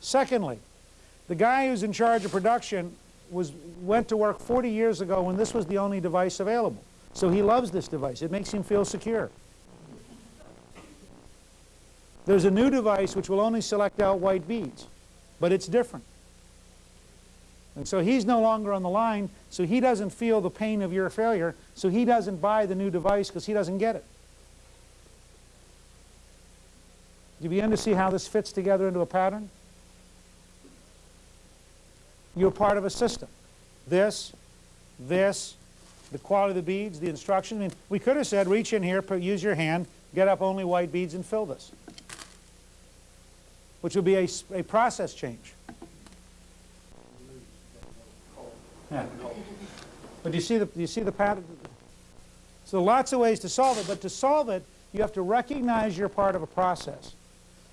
Secondly, the guy who's in charge of production was, went to work 40 years ago when this was the only device available. So he loves this device. It makes him feel secure. There's a new device which will only select out white beads, but it's different. And so he's no longer on the line, so he doesn't feel the pain of your failure, so he doesn't buy the new device because he doesn't get it. Do you begin to see how this fits together into a pattern? You're part of a system. This, this, the quality of the beads, the instruction. I mean, we could have said, reach in here, use your hand, get up only white beads and fill this, which would be a, a process change. Yeah. But you see the, you see the pattern? So lots of ways to solve it, but to solve it, you have to recognize you're part of a process.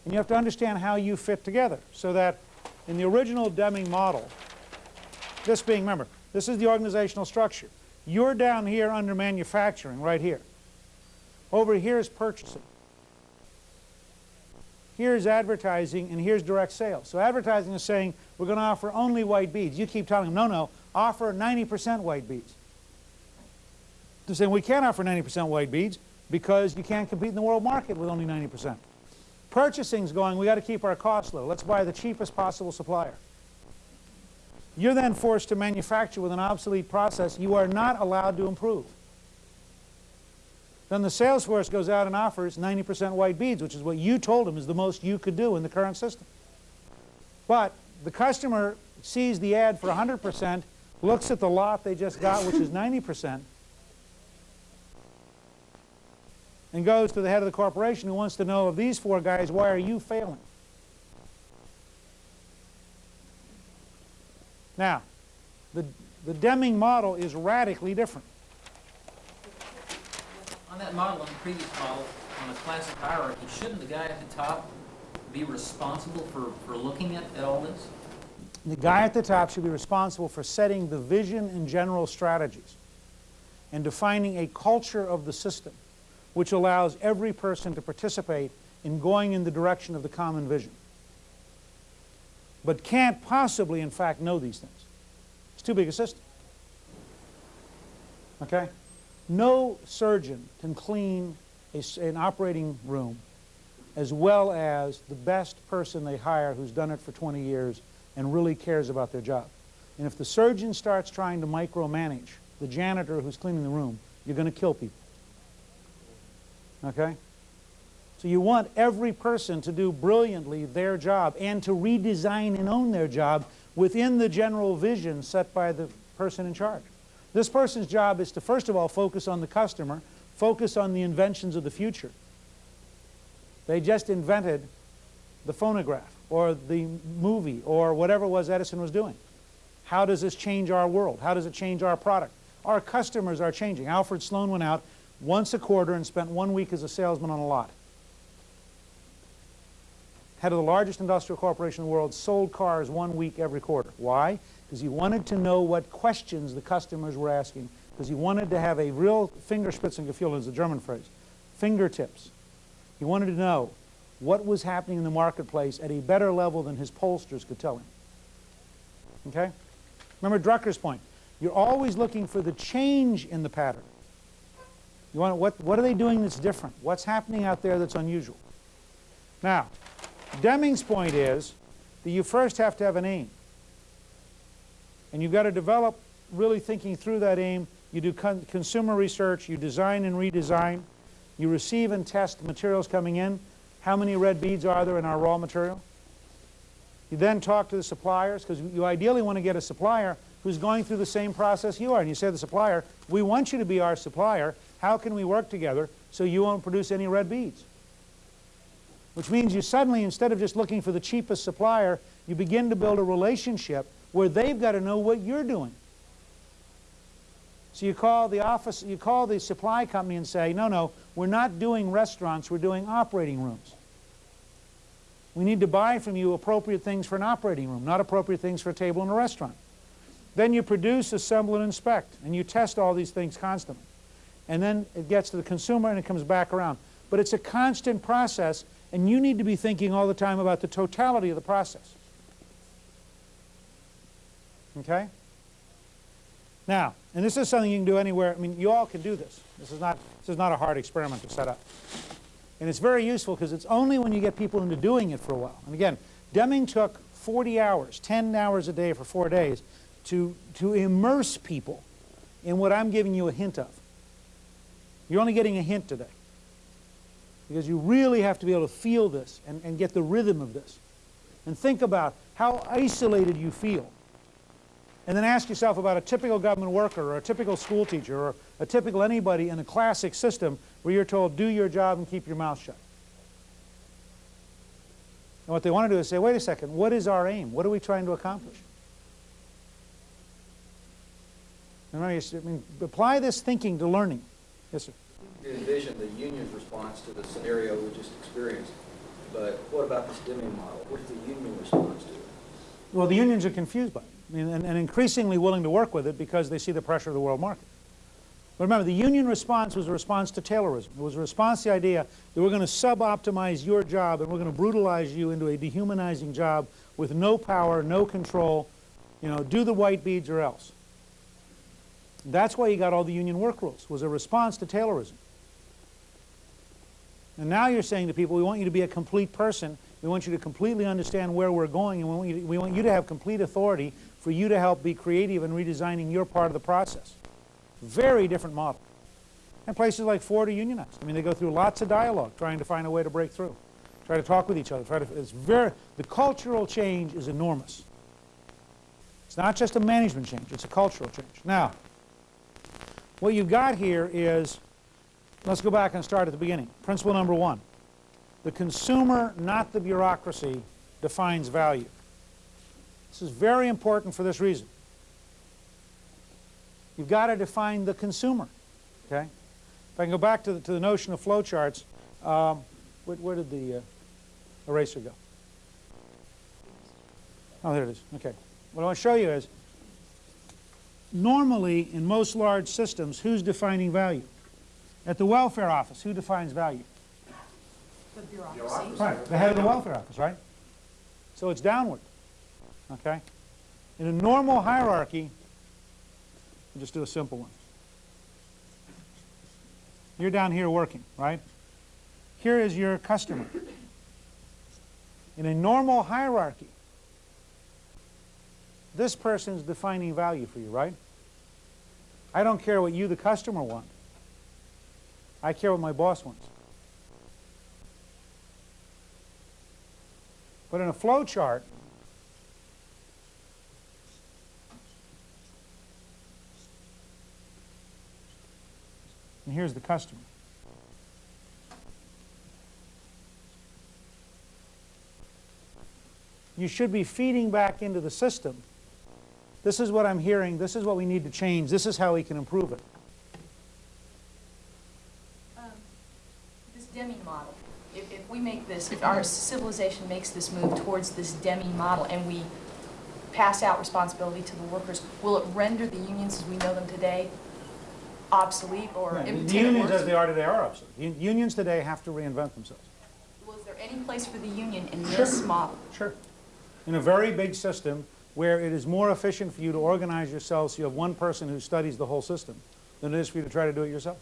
And you have to understand how you fit together so that in the original Deming model, this being, remember, this is the organizational structure. You're down here under manufacturing, right here. Over here is purchasing. Here's advertising, and here's direct sales. So advertising is saying, we're going to offer only white beads. You keep telling them, no, no, offer 90% white beads. They're saying, we can't offer 90% white beads because you can't compete in the world market with only 90%. Purchasing's going, we got to keep our costs low. Let's buy the cheapest possible supplier. You're then forced to manufacture with an obsolete process you are not allowed to improve. Then the sales force goes out and offers 90% white beads, which is what you told them is the most you could do in the current system. But the customer sees the ad for 100%, looks at the lot they just got, which is 90%, and goes to the head of the corporation who wants to know of these four guys, why are you failing? Now, the, the Deming model is radically different. On that model, on the previous model, on the classic hierarchy, shouldn't the guy at the top be responsible for, for looking at, at all this? The guy at the top should be responsible for setting the vision and general strategies and defining a culture of the system which allows every person to participate in going in the direction of the common vision but can't possibly, in fact, know these things. It's too big a system. Okay? No surgeon can clean a, an operating room as well as the best person they hire who's done it for 20 years and really cares about their job. And if the surgeon starts trying to micromanage the janitor who's cleaning the room, you're going to kill people. Okay? So you want every person to do brilliantly their job and to redesign and own their job within the general vision set by the person in charge. This person's job is to first of all focus on the customer, focus on the inventions of the future. They just invented the phonograph or the movie or whatever it was Edison was doing. How does this change our world? How does it change our product? Our customers are changing. Alfred Sloan went out once a quarter and spent one week as a salesman on a lot head of the largest industrial corporation in the world, sold cars one week every quarter. Why? Because he wanted to know what questions the customers were asking, because he wanted to have a real Fingerspitzengefühl is the German phrase, fingertips. He wanted to know what was happening in the marketplace at a better level than his pollsters could tell him. Okay? Remember Drucker's point. You're always looking for the change in the pattern. You want what, what are they doing that's different? What's happening out there that's unusual? Now, Deming's point is that you first have to have an aim. And you've got to develop really thinking through that aim. You do con consumer research, you design and redesign, you receive and test materials coming in. How many red beads are there in our raw material? You then talk to the suppliers because you ideally want to get a supplier who's going through the same process you are. And you say to the supplier, we want you to be our supplier. How can we work together so you won't produce any red beads? Which means you suddenly, instead of just looking for the cheapest supplier, you begin to build a relationship where they've got to know what you're doing. So you call the office, you call the supply company and say, no, no, we're not doing restaurants, we're doing operating rooms. We need to buy from you appropriate things for an operating room, not appropriate things for a table in a restaurant. Then you produce, assemble, and inspect, and you test all these things constantly. And then it gets to the consumer and it comes back around. But it's a constant process and you need to be thinking all the time about the totality of the process. Okay? Now, and this is something you can do anywhere. I mean, you all can do this. This is not, this is not a hard experiment to set up. And it's very useful because it's only when you get people into doing it for a while. And again, Deming took 40 hours, 10 hours a day for four days, to, to immerse people in what I'm giving you a hint of. You're only getting a hint today. Because you really have to be able to feel this and, and get the rhythm of this. And think about how isolated you feel. And then ask yourself about a typical government worker or a typical school teacher or a typical anybody in a classic system where you're told, do your job and keep your mouth shut. And what they want to do is say, wait a second, what is our aim? What are we trying to accomplish? And remember, I mean, apply this thinking to learning. Yes, sir. Envision the union's response to the scenario we just experienced, but what about this Deming model? What's the union response to it? Well, the unions are confused by it mean, and, and increasingly willing to work with it because they see the pressure of the world market. But remember, the union response was a response to Taylorism. It was a response to the idea that we're going to sub-optimize your job and we're going to brutalize you into a dehumanizing job with no power, no control, you know, do the white beads or else. That's why you got all the union work rules, was a response to Taylorism. And now you're saying to people, we want you to be a complete person. We want you to completely understand where we're going, and we want you to, we want you to have complete authority for you to help be creative in redesigning your part of the process. Very different model. And places like Ford are unionized. I mean, they go through lots of dialogue trying to find a way to break through, try to talk with each other. Try to, it's very, the cultural change is enormous. It's not just a management change, it's a cultural change. Now, what you've got here is Let's go back and start at the beginning. Principle number one. The consumer, not the bureaucracy, defines value. This is very important for this reason. You've got to define the consumer. Okay? If I can go back to the, to the notion of flowcharts, um, where, where did the uh, eraser go? Oh, there it is. Okay. What I want to show you is, normally in most large systems, who's defining value? At the welfare office, who defines value? The bureaucracy. Right, the head of the welfare office, right? So it's downward, okay? In a normal hierarchy, we'll just do a simple one. You're down here working, right? Here is your customer. In a normal hierarchy, this person's defining value for you, right? I don't care what you, the customer, want. I care what my boss wants. But in a flow chart, and here's the customer. You should be feeding back into the system. This is what I'm hearing. This is what we need to change. This is how we can improve it. This Deming model, if, if we make this, if our civilization makes this move towards this Deming model and we pass out responsibility to the workers, will it render the unions as we know them today obsolete or Right, The unions as they are today are obsolete. Un- Unions today have to reinvent themselves. Was there any place for the union in this model? Sure. In a very big system where it is more efficient for you to organize yourself so you have one person who studies the whole system than it is for you to try to do it yourself.